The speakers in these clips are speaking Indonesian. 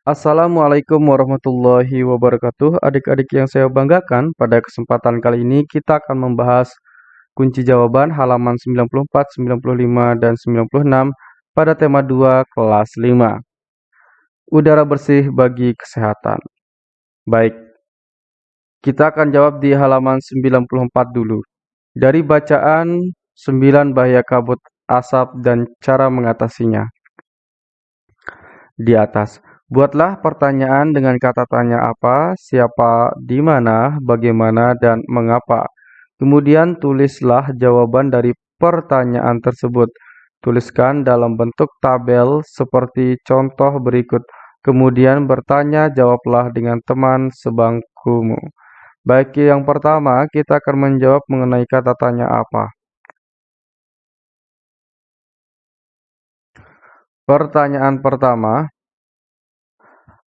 Assalamualaikum warahmatullahi wabarakatuh. Adik-adik yang saya banggakan, pada kesempatan kali ini kita akan membahas kunci jawaban halaman 94, 95, dan 96 pada tema 2 kelas 5. Udara bersih bagi kesehatan. Baik, kita akan jawab di halaman 94 dulu. Dari bacaan 9 bahaya kabut asap dan cara mengatasinya. Di atas, Buatlah pertanyaan dengan kata tanya apa, siapa, di mana, bagaimana, dan mengapa. Kemudian tulislah jawaban dari pertanyaan tersebut. Tuliskan dalam bentuk tabel seperti contoh berikut. Kemudian bertanya jawablah dengan teman sebangkumu. Baik, yang pertama kita akan menjawab mengenai kata tanya apa. Pertanyaan pertama,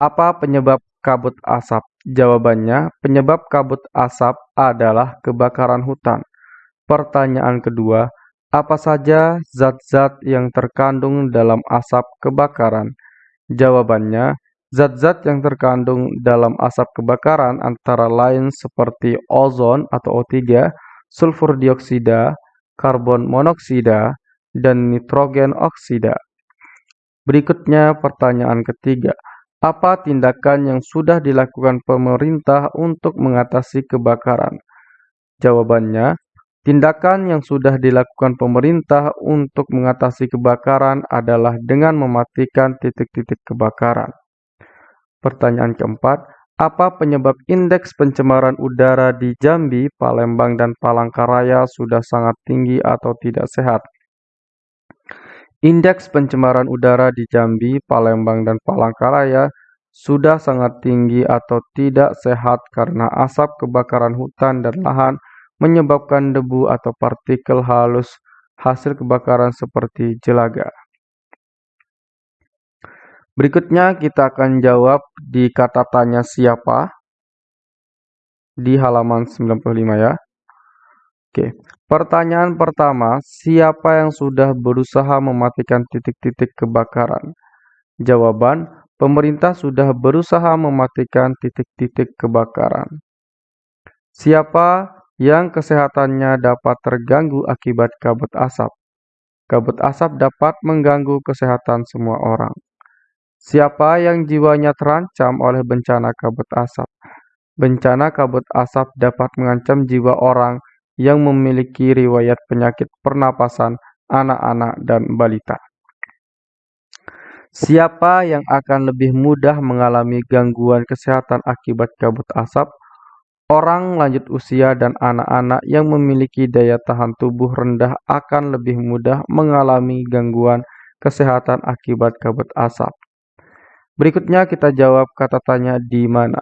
apa penyebab kabut asap? Jawabannya, penyebab kabut asap adalah kebakaran hutan. Pertanyaan kedua, apa saja zat-zat yang terkandung dalam asap kebakaran? Jawabannya, zat-zat yang terkandung dalam asap kebakaran antara lain seperti ozon atau O3, sulfur dioksida, karbon monoksida, dan nitrogen oksida. Berikutnya pertanyaan ketiga. Apa tindakan yang sudah dilakukan pemerintah untuk mengatasi kebakaran? Jawabannya, tindakan yang sudah dilakukan pemerintah untuk mengatasi kebakaran adalah dengan mematikan titik-titik kebakaran. Pertanyaan keempat, apa penyebab indeks pencemaran udara di Jambi, Palembang, dan Palangkaraya sudah sangat tinggi atau tidak sehat? Indeks pencemaran udara di Jambi, Palembang, dan Palangkaraya sudah sangat tinggi atau tidak sehat karena asap kebakaran hutan dan lahan menyebabkan debu atau partikel halus hasil kebakaran seperti jelaga. Berikutnya kita akan jawab di kata tanya siapa di halaman 95 ya. Oke, pertanyaan pertama, siapa yang sudah berusaha mematikan titik-titik kebakaran? Jawaban, pemerintah sudah berusaha mematikan titik-titik kebakaran. Siapa yang kesehatannya dapat terganggu akibat kabut asap? Kabut asap dapat mengganggu kesehatan semua orang. Siapa yang jiwanya terancam oleh bencana kabut asap? Bencana kabut asap dapat mengancam jiwa orang yang memiliki riwayat penyakit pernapasan anak-anak dan balita. Siapa yang akan lebih mudah mengalami gangguan kesehatan akibat kabut asap? Orang lanjut usia dan anak-anak yang memiliki daya tahan tubuh rendah akan lebih mudah mengalami gangguan kesehatan akibat kabut asap. Berikutnya kita jawab kata tanya di mana.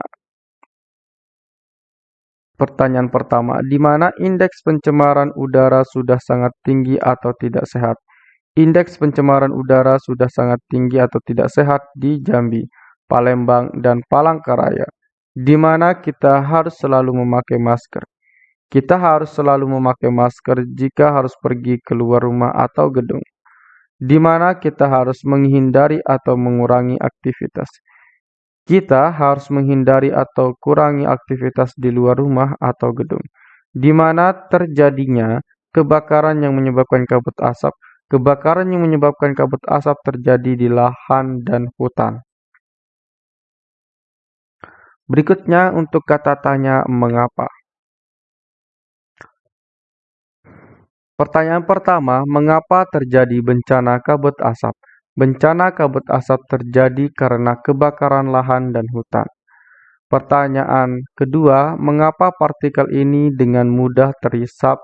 Pertanyaan pertama, di mana indeks pencemaran udara sudah sangat tinggi atau tidak sehat? Indeks pencemaran udara sudah sangat tinggi atau tidak sehat di Jambi, Palembang, dan Palangkaraya, di mana kita harus selalu memakai masker. Kita harus selalu memakai masker jika harus pergi keluar rumah atau gedung, di mana kita harus menghindari atau mengurangi aktivitas. Kita harus menghindari atau kurangi aktivitas di luar rumah atau gedung, di mana terjadinya kebakaran yang menyebabkan kabut asap. Kebakaran yang menyebabkan kabut asap terjadi di lahan dan hutan. Berikutnya untuk kata tanya mengapa. Pertanyaan pertama, mengapa terjadi bencana kabut asap? Bencana kabut asap terjadi karena kebakaran lahan dan hutan. Pertanyaan kedua, mengapa partikel ini dengan mudah terisap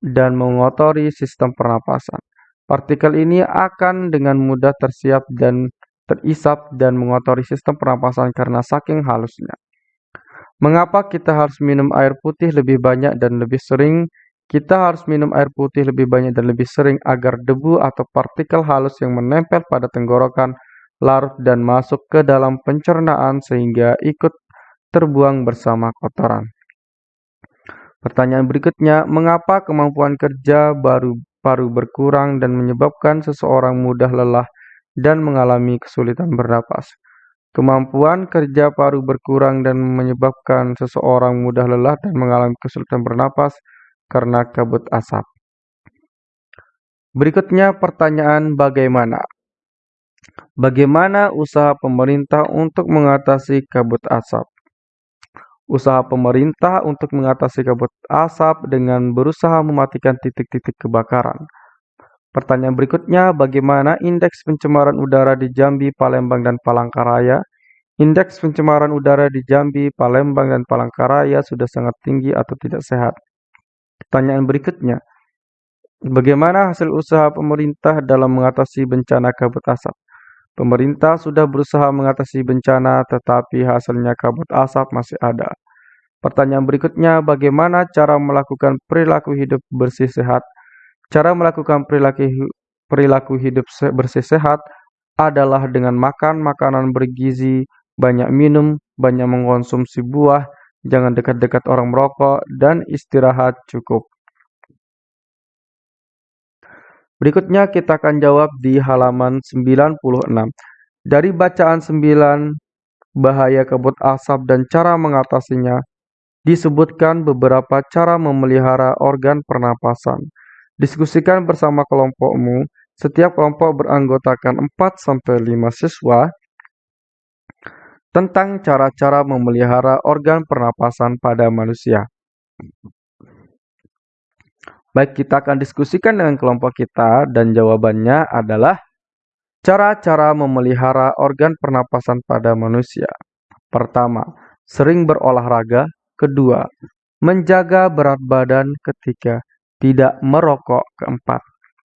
dan mengotori sistem pernapasan? Partikel ini akan dengan mudah tersiap dan terisap dan mengotori sistem pernapasan karena saking halusnya. Mengapa kita harus minum air putih lebih banyak dan lebih sering kita harus minum air putih lebih banyak dan lebih sering agar debu atau partikel halus yang menempel pada tenggorokan larut dan masuk ke dalam pencernaan sehingga ikut terbuang bersama kotoran. Pertanyaan berikutnya, mengapa kemampuan kerja baru paru berkurang dan menyebabkan seseorang mudah lelah dan mengalami kesulitan bernapas? Kemampuan kerja paru berkurang dan menyebabkan seseorang mudah lelah dan mengalami kesulitan bernapas karena kabut asap. Berikutnya pertanyaan bagaimana? Bagaimana usaha pemerintah untuk mengatasi kabut asap? Usaha pemerintah untuk mengatasi kabut asap dengan berusaha mematikan titik-titik kebakaran. Pertanyaan berikutnya, bagaimana indeks pencemaran udara di Jambi, Palembang, dan Palangkaraya? Indeks pencemaran udara di Jambi, Palembang, dan Palangkaraya sudah sangat tinggi atau tidak sehat. Pertanyaan berikutnya, bagaimana hasil usaha pemerintah dalam mengatasi bencana kabut asap? Pemerintah sudah berusaha mengatasi bencana, tetapi hasilnya kabut asap masih ada. Pertanyaan berikutnya, bagaimana cara melakukan perilaku hidup bersih sehat? Cara melakukan perilaku perilaku hidup bersih sehat adalah dengan makan makanan bergizi, banyak minum, banyak mengkonsumsi buah, jangan dekat-dekat orang merokok, dan istirahat cukup. Berikutnya kita akan jawab di halaman 96. Dari bacaan 9 bahaya kabut asap dan cara mengatasinya, disebutkan beberapa cara memelihara organ pernapasan. Diskusikan bersama kelompokmu. Setiap kelompok beranggotakan 4-5 siswa tentang cara-cara memelihara organ pernapasan pada manusia. Baik, kita akan diskusikan dengan kelompok kita dan jawabannya adalah cara-cara memelihara organ pernapasan pada manusia. Pertama, sering berolahraga. Kedua, menjaga berat badan. Ketiga, tidak merokok. Keempat,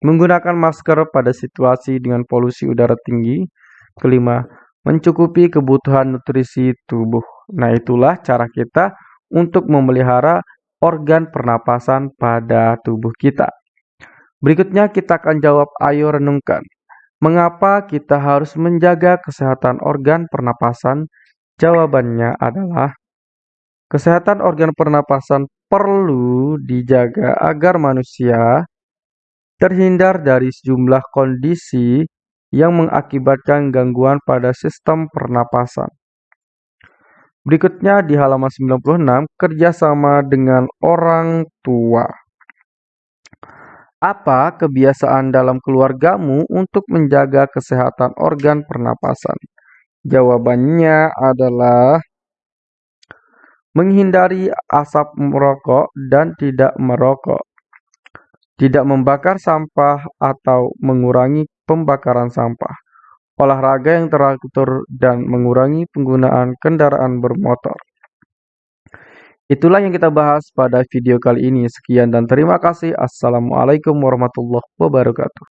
menggunakan masker pada situasi dengan polusi udara tinggi. Kelima, mencukupi kebutuhan nutrisi tubuh. Nah, itulah cara kita untuk memelihara organ pernapasan pada tubuh kita. Berikutnya kita akan jawab ayo renungkan. Mengapa kita harus menjaga kesehatan organ pernapasan? Jawabannya adalah kesehatan organ pernapasan perlu dijaga agar manusia terhindar dari sejumlah kondisi yang mengakibatkan gangguan pada sistem pernapasan. Berikutnya di halaman 96, kerjasama dengan orang tua. Apa kebiasaan dalam keluargamu untuk menjaga kesehatan organ pernapasan? Jawabannya adalah menghindari asap merokok dan tidak merokok, tidak membakar sampah atau mengurangi pembakaran sampah, olahraga yang teratur dan mengurangi penggunaan kendaraan bermotor. Itulah yang kita bahas pada video kali ini. Sekian dan terima kasih. Assalamualaikum warahmatullahi wabarakatuh.